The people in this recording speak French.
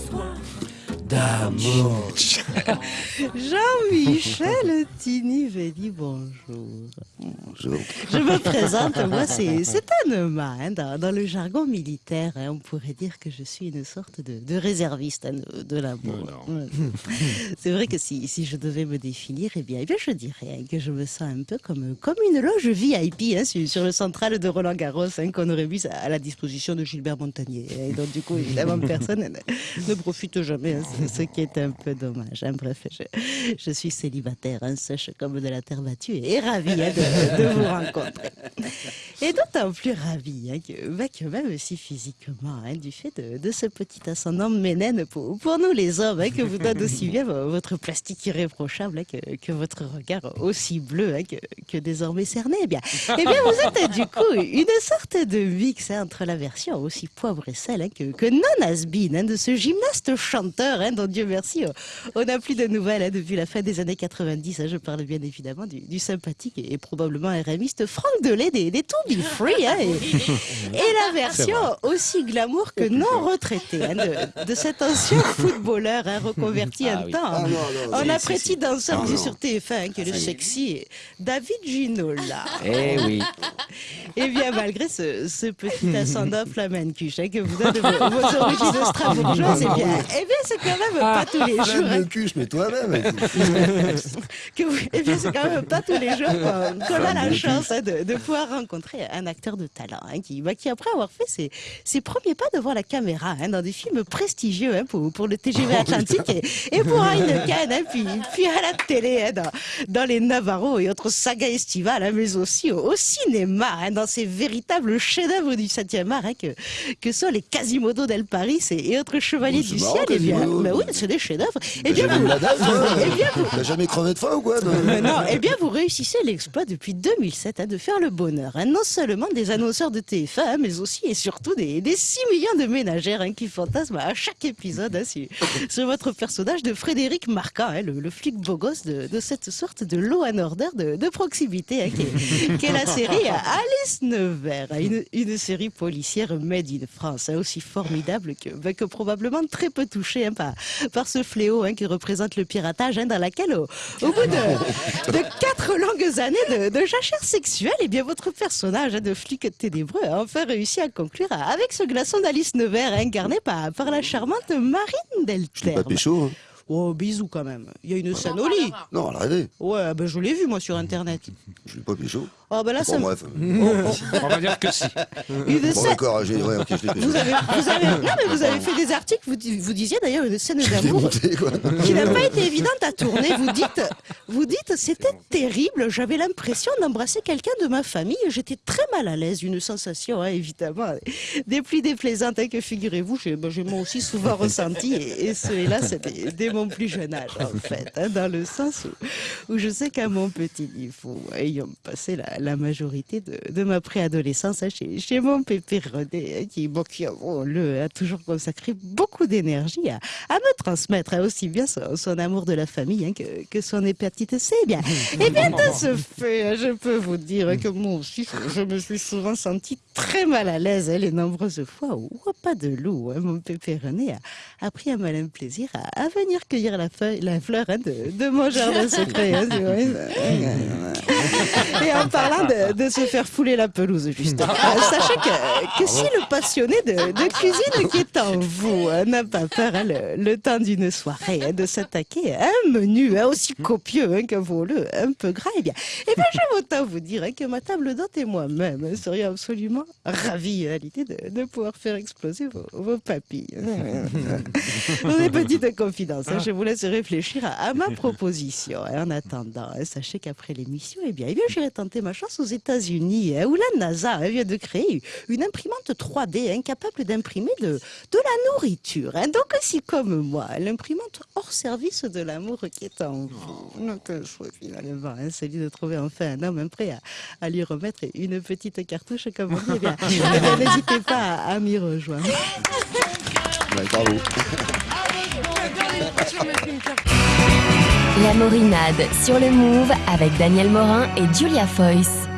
besoin d'amour. Jean-Michel Tini bonjour. Bonjour. Je me présente, moi c'est Anema. Hein, dans, dans le jargon militaire, hein, on pourrait dire que je suis une sorte de, de réserviste hein, de, de l'amour. C'est vrai que si, si je devais me définir, eh bien, eh bien je dirais que je me sens un peu comme, comme une loge VIP sur, sur le central de Roland Garros qu'on aurait mis à la disposition de Gilbert Montagnier. Et donc du coup, évidemment, personne ne, profite jamais, ce, qui est un peu dommage. Bref, je, je suis célibataire, sèche comme de la terre battue et ravie hein, de, de vous rencontrer. Et d'autant plus ravie hein, que, bah, que même si physiquement, hein, du fait de, de ce petit ascendant ménène pour, pour nous les hommes, hein, que vous donne aussi bien vo- votre plastique irréprochable hein, que, que votre regard aussi bleu hein, que, que désormais cerné, eh bien, eh bien vous êtes du coup une sorte de mix hein, entre la version aussi poivre et sel que, non has been, de ce gymnaste chanteur dont Dieu merci, on n'a plus de nouvelles depuis la fin des années 90. hein. je parle bien évidemment du, du sympathique et, probablement RMiste Franck Delay des, des To Free. hein, et, et la version aussi glamour que non retraitée hein, de, de cet ancien footballeur hein, reconverti Ah un oui. temps Ah non, non, en danseur vu non. sur TF1 hein, que le sexy David Ginola. Eh oui. Et bien, malgré ce, ce petit ascendant flamencuche hein, que vous donne vos, vos origines strasbourgeoises, eh bien, eh bien c'est quand même pas tous les jours. Flemme le cul, je mets toi-même. que vous- eh bien, c'est quand même pas tous les jours qu'on a la chance de, de pouvoir rencontrer un acteur de talent hein, qui, bah, qui, après avoir fait ses, ses premiers pas devant la caméra hein, dans des films prestigieux hein, pour, pour le TGV Atlantique et, et pour Heineken, hein, puis, puis à la télé, dans, dans les Navarro et autres sagas estivales, mais aussi au, au cinéma, dans ces véritables chefs-d'œuvre du 7e art que, que sont les Quasimodo del Paris et, et autres chevaliers Oh, du marrant, ciel. Eh bien, bah oui, c'est des chefs-d'œuvre. Eh bien, vous- date, toi eh bien, vous- T'as jamais crevé de faim ou quoi non, eh bien, vous réussissez l'exploit depuis 2007 hein, de faire le bonheur, non seulement des annonceurs de TF1, hein, mais aussi et surtout des, des 6 millions de ménagères hein, qui fantasment à chaque épisode hein, sur, sur votre personnage de Frédéric Marquand, hein, le, le flic beau gosse de, de cette sorte de Law and Order de, proximité, qui, est, la série Alice Nevers, une, une série policière made in France, aussi formidable que, bah, que probablement très peu touchée par, par ce fléau qui représente le piratage, dans laquelle, au, bout de, de quatre longues années de, de jachère sexuelle, et bien votre personnage de flic ténébreux a enfin réussi à conclure avec ce glaçon d'Alice Nevers incarné par, la charmante Marine pécho. Hein. Oh, bisous quand même. Il y a une scène au lit. Non, arrêtez. Ouais, ben je l'ai vu moi sur internet. Je l'ai pas pécho. Oh, ben là, Bon, ça me- bref. On va dire que si. Une Bon, scène- d'accord, j'ai. Ouais, ok, je l'ai pécho. Vous avez, vous avez, non, mais vous avez fait des articles, vous, di- vous disiez d'ailleurs une scène d'amour quoi. qui n'a pas été évidente à tourner. Vous dites, vous dites, c'était terrible. J'avais l'impression d'embrasser quelqu'un de ma famille. J'étais très mal à l'aise. Une sensation, hein, évidemment, des plus déplaisantes hein, que figurez-vous? J'ai ben, j'ai moi aussi souvent ressenti. Et, et ce, hélas, dès mon plus jeune âge, en fait. hein, dans le sens où, où je sais qu'à mon petit niveau, ayant passé la, la majorité de, de ma préadolescence hein, chez, chez mon pépé René, hein, qui, bon, qui le, a toujours consacré beaucoup d'énergie à, à me transmettre aussi bien son, son amour de la famille que, que son hépatite C. Eh bien, et bien de ce fait, je peux vous dire que moi aussi, je, me suis souvent senti très mal à l'aise hein, les nombreuses fois où, pas de loup, hein, mon pépé René a, a pris un malin plaisir à, à venir cueillir la, feuille, la fleur hein, de, de mon jardin secret. hein. Et en parlant de, de se faire fouler la pelouse, justement, euh, sachez que, que si le passionné de, de cuisine qui est en vous euh, n'a pas peur, hein, le, le temps d'une soirée, hein, de s'attaquer à un menu hein, aussi copieux hein, que voleux, un peu gras, eh bien, eh bien, je autant vous dire hein, que ma table d'hôte et moi-même hein, serions absolument ravis à l'idée de, de pouvoir faire exploser vos, vos papilles. Des petites confidences, hein, je vous laisse réfléchir à, à ma proposition. Et en attendant, hein, sachez qu'après l'émission, eh bien, eh bien, j'irai tenter ma chance aux États-Unis, hein, où la NASA hein, vient de créer une imprimante 3D incapable d'imprimer de, de la nourriture. Donc, si comme moi, l'imprimante hors service de l'amour qui est en vous, donc le choix finalement, celui de trouver enfin un homme prêt à, à lui remettre une petite cartouche, comme bien, n'hésitez pas à, à m'y rejoindre. Ouais, bravo. La Morinade sur le Move avec Daniel Morin et Julia Foyce.